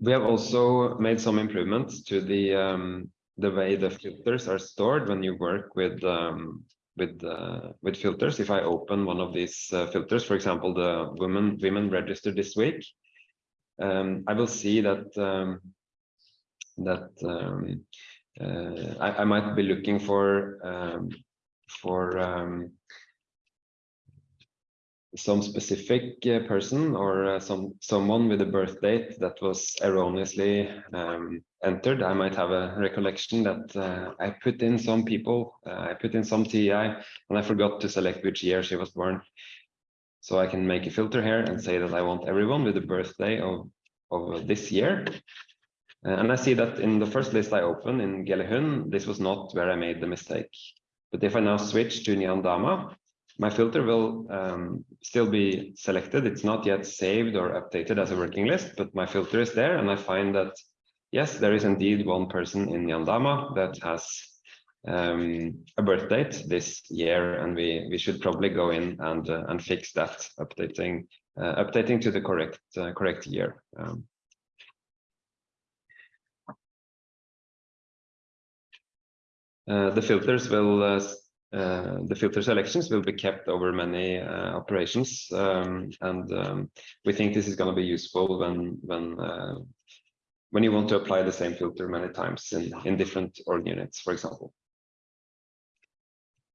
we have also made some improvements to the um, the way the filters are stored when you work with um, with uh, with filters. If I open one of these uh, filters, for example, the women women registered this week, um, I will see that um, that um, uh, I, I, might be looking for um, for some specific uh, person or uh, some someone with a birth date that was erroneously um, entered. I might have a recollection that uh, I put in some people, uh, I put in some TI, and I forgot to select which year she was born. So I can make a filter here and say that I want everyone with the birthday of, of this year. Uh, and I see that in the first list I opened in Gelehun, this was not where I made the mistake. But if I now switch to Njandama, my filter will um, still be selected. It's not yet saved or updated as a working list, but my filter is there. And I find that, yes, there is indeed one person in Njandama that has um, a birth date this year. And we, we should probably go in and, uh, and fix that, updating, uh, updating to the correct, uh, correct year. Um, uh, the filters will uh, uh, the filter selections will be kept over many uh, operations, um, and um, we think this is going to be useful when when uh, when you want to apply the same filter many times in in different org units, for example.